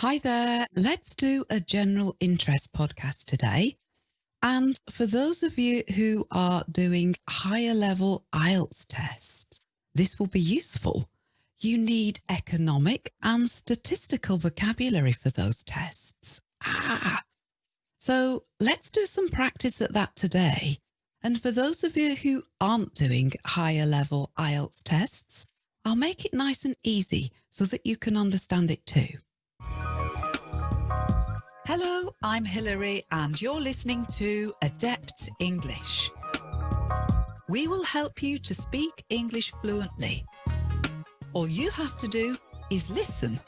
Hi there. Let's do a general interest podcast today. And for those of you who are doing higher level IELTS tests, this will be useful. You need economic and statistical vocabulary for those tests. Ah, so let's do some practice at that today. And for those of you who aren't doing higher level IELTS tests, I'll make it nice and easy so that you can understand it too. Hello, I'm Hilary and you're listening to Adept English. We will help you to speak English fluently. All you have to do is listen.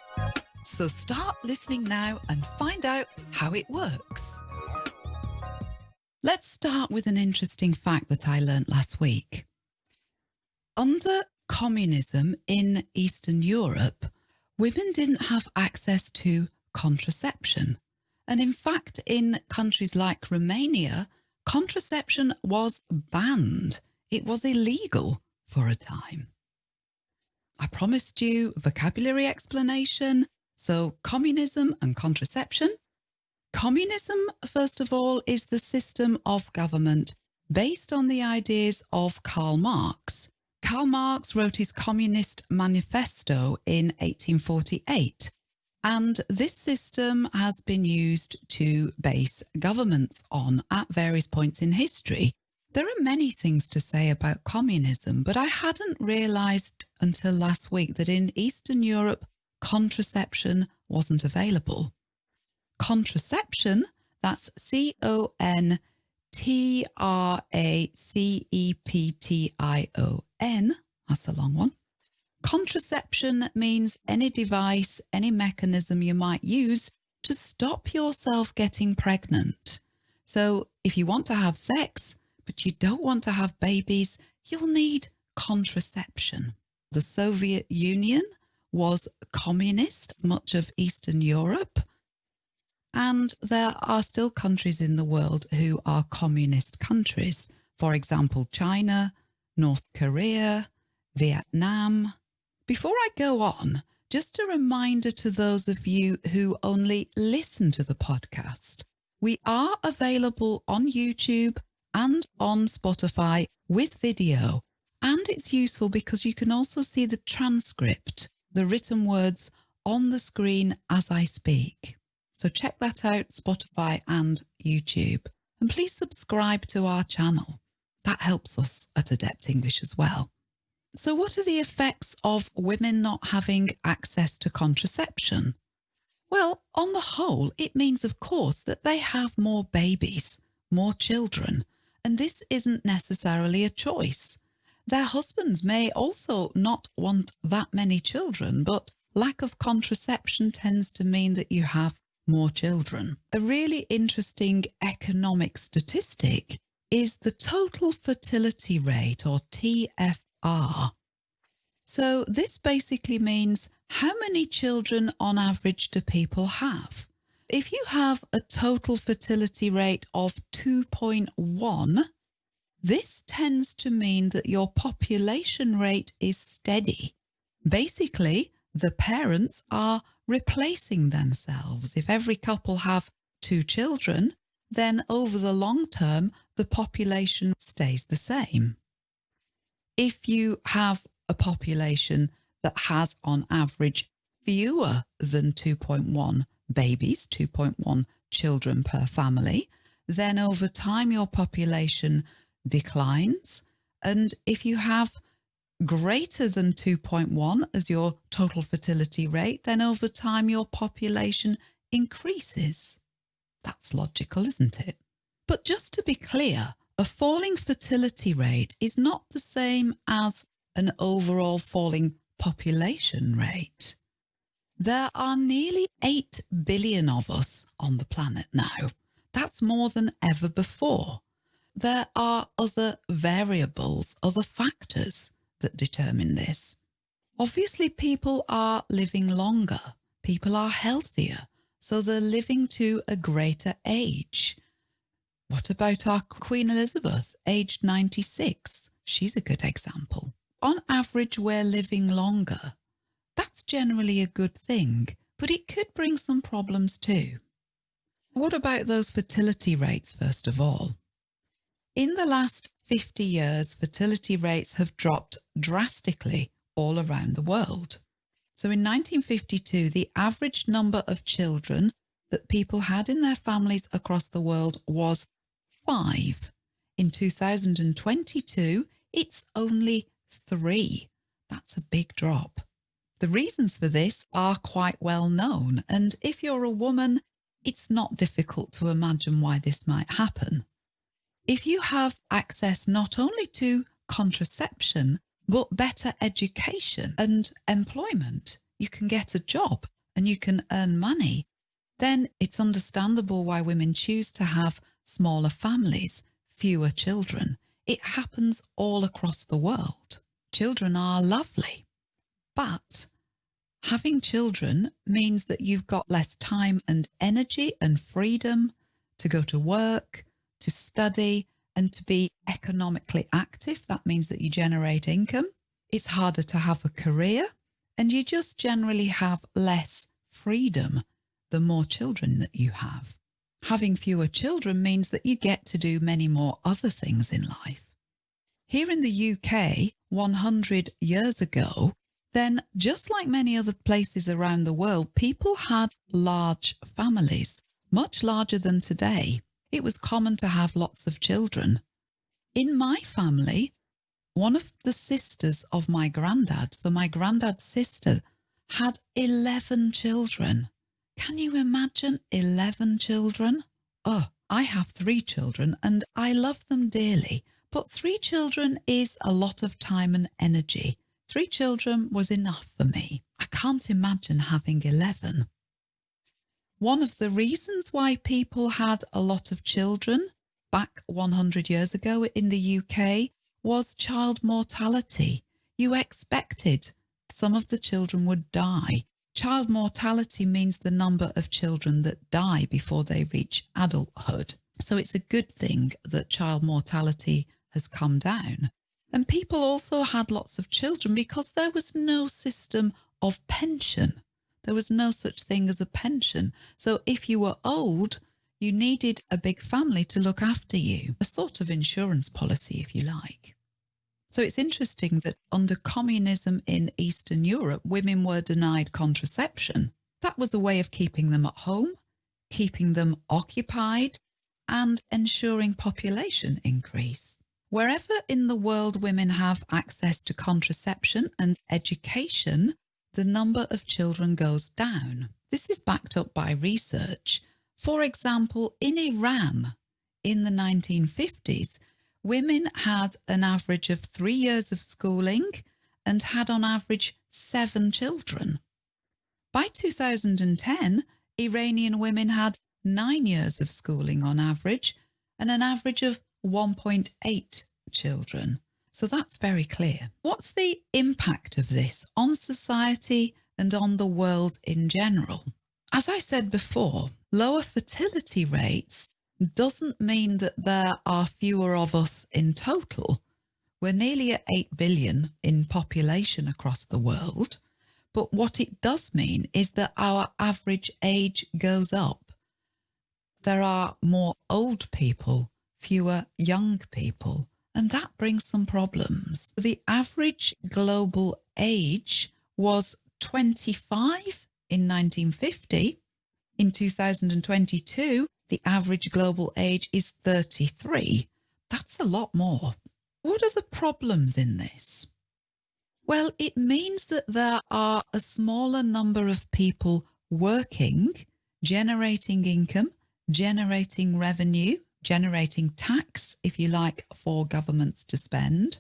So start listening now and find out how it works. Let's start with an interesting fact that I learnt last week. Under communism in Eastern Europe, women didn't have access to contraception. And in fact, in countries like Romania, contraception was banned. It was illegal for a time. I promised you vocabulary explanation. So communism and contraception. Communism, first of all, is the system of government based on the ideas of Karl Marx. Karl Marx wrote his Communist Manifesto in 1848 and this system has been used to base governments on at various points in history. There are many things to say about communism, but I hadn't realised until last week that in Eastern Europe, contraception wasn't available. Contraception, that's C-O-N-T-R-A-C-E-P-T-I-O-N, that's a long one, Contraception means any device, any mechanism you might use to stop yourself getting pregnant. So if you want to have sex, but you don't want to have babies, you'll need contraception. The Soviet Union was communist, much of Eastern Europe, and there are still countries in the world who are communist countries. For example, China, North Korea, Vietnam, before I go on, just a reminder to those of you who only listen to the podcast. We are available on YouTube and on Spotify with video. And it's useful because you can also see the transcript, the written words on the screen as I speak. So check that out, Spotify and YouTube. And please subscribe to our channel. That helps us at Adept English as well. So what are the effects of women not having access to contraception? Well, on the whole, it means, of course, that they have more babies, more children, and this isn't necessarily a choice. Their husbands may also not want that many children, but lack of contraception tends to mean that you have more children. A really interesting economic statistic is the total fertility rate or TF are. So this basically means how many children on average do people have? If you have a total fertility rate of 2.1, this tends to mean that your population rate is steady. Basically, the parents are replacing themselves. If every couple have two children, then over the long term, the population stays the same if you have a population that has on average fewer than 2.1 babies, 2.1 children per family, then over time your population declines. And if you have greater than 2.1 as your total fertility rate, then over time your population increases. That's logical, isn't it? But just to be clear, a falling fertility rate is not the same as an overall falling population rate. There are nearly 8 billion of us on the planet now. That's more than ever before. There are other variables, other factors that determine this. Obviously, people are living longer. People are healthier, so they're living to a greater age. What about our Queen Elizabeth, aged 96? She's a good example. On average, we're living longer. That's generally a good thing. but it could bring some problems too. What about those fertility rates, first of all? In the last 50 years, fertility rates have dropped drastically all around the world. So in 1952, the average number of children that people had in their families across the world was five. In 2022, it's only three. That's a big drop. The reasons for this are quite well known, and if you're a woman, it's not difficult to imagine why this might happen. If you have access not only to contraception, but better education and employment, you can get a job and you can earn money, then it's understandable why women choose to have smaller families, fewer children. It happens all across the world. Children are lovely, but having children means that you've got less time and energy and freedom to go to work, to study and to be economically active. That means that you generate income. It's harder to have a career and you just generally have less freedom the more children that you have. Having fewer children means that you get to do many more other things in life. Here in the UK, 100 years ago, then just like many other places around the world, people had large families, much larger than today it was common to have lots of children. In my family, one of the sisters of my granddad, so my granddad's sister, had 11 children. Can you imagine 11 children? Oh, I have three children and I love them dearly, but three children is a lot of time and energy. Three children was enough for me. I can't imagine having 11. One of the reasons why people had a lot of children back 100 years ago in the UK was child mortality. You expected some of the children would die. Child mortality means the number of children that die before they reach adulthood. So it's a good thing that child mortality has come down. And people also had lots of children because there was no system of pension. There was no such thing as a pension. So if you were old, you needed a big family to look after you, a sort of insurance policy, if you like. So it's interesting that under communism in Eastern Europe, women were denied contraception. That was a way of keeping them at home, keeping them occupied and ensuring population increase. Wherever in the world women have access to contraception and education, the number of children goes down. This is backed up by research. For example, in Iran in the 1950s, women had an average of three years of schooling and had on average seven children. By 2010, Iranian women had nine years of schooling on average and an average of 1.8 children. So that's very clear. What's the impact of this on society and on the world in general? As I said before, lower fertility rates doesn't mean that there are fewer of us in total. We're nearly at 8 billion in population across the world. But what it does mean is that our average age goes up. There are more old people, fewer young people and that brings some problems. The average global age was 25 in 1950. In 2022, the average global age is 33. That's a lot more. What are the problems in this? Well, it means that there are a smaller number of people working, generating income, generating revenue, generating tax, if you like, for governments to spend.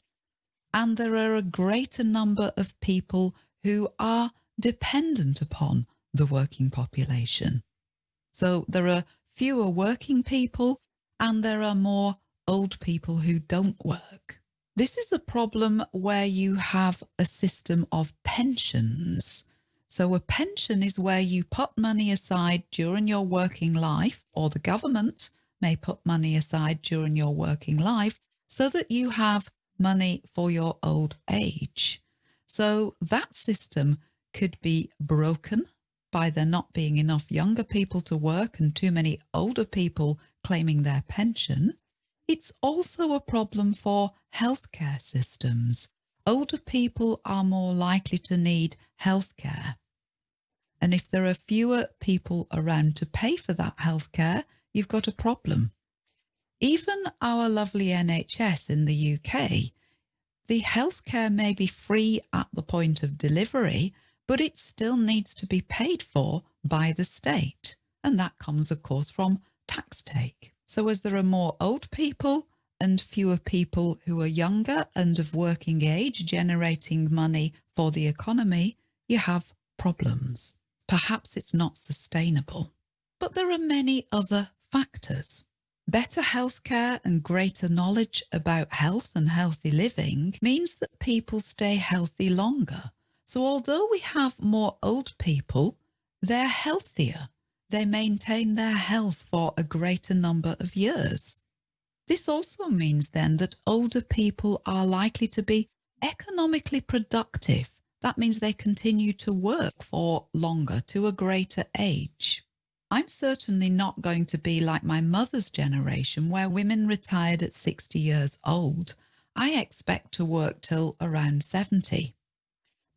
And there are a greater number of people who are dependent upon the working population. So there are fewer working people and there are more old people who don't work. This is a problem where you have a system of pensions. So a pension is where you put money aside during your working life or the government may put money aside during your working life so that you have money for your old age. So that system could be broken by there not being enough younger people to work and too many older people claiming their pension, it's also a problem for healthcare systems. Older people are more likely to need healthcare. And if there are fewer people around to pay for that healthcare, you've got a problem. Even our lovely NHS in the UK, the healthcare may be free at the point of delivery, but it still needs to be paid for by the state. And that comes, of course, from tax take. So as there are more old people and fewer people who are younger and of working age generating money for the economy, you have problems. Perhaps it's not sustainable. But there are many other factors. Better healthcare and greater knowledge about health and healthy living means that people stay healthy longer. So although we have more old people, they're healthier they maintain their health for a greater number of years. This also means then that older people are likely to be economically productive. That means they continue to work for longer to a greater age. I'm certainly not going to be like my mother's generation where women retired at 60 years old. I expect to work till around 70.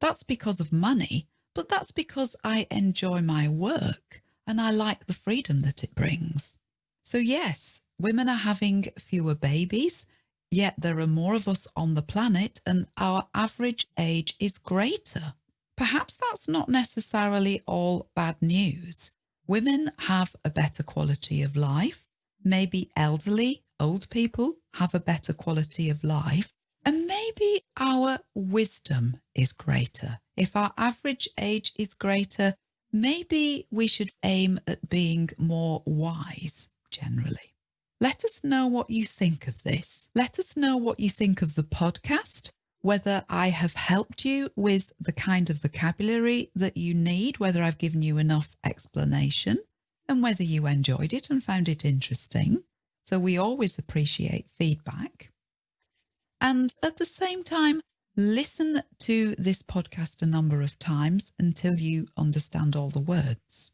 That's because of money, but that's because I enjoy my work and I like the freedom that it brings. So yes, women are having fewer babies, yet there are more of us on the planet and our average age is greater. Perhaps that's not necessarily all bad news. Women have a better quality of life. Maybe elderly, old people have a better quality of life. And maybe our wisdom is greater. If our average age is greater, maybe we should aim at being more wise generally. Let us know what you think of this. Let us know what you think of the podcast, whether I have helped you with the kind of vocabulary that you need, whether I've given you enough explanation, and whether you enjoyed it and found it interesting. So we always appreciate feedback. And at the same time, Listen to this podcast a number of times until you understand all the words.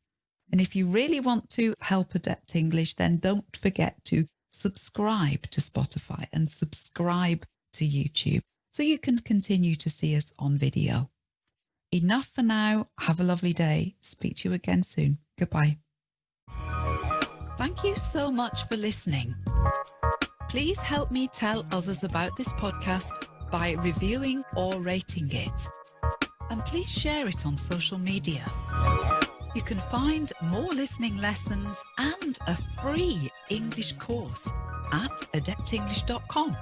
And if you really want to help Adept English, then don't forget to subscribe to Spotify and subscribe to YouTube so you can continue to see us on video. Enough for now. Have a lovely day. Speak to you again soon. Goodbye. Thank you so much for listening. Please help me tell others about this podcast by reviewing or rating it. And please share it on social media. You can find more listening lessons and a free English course at adeptenglish.com.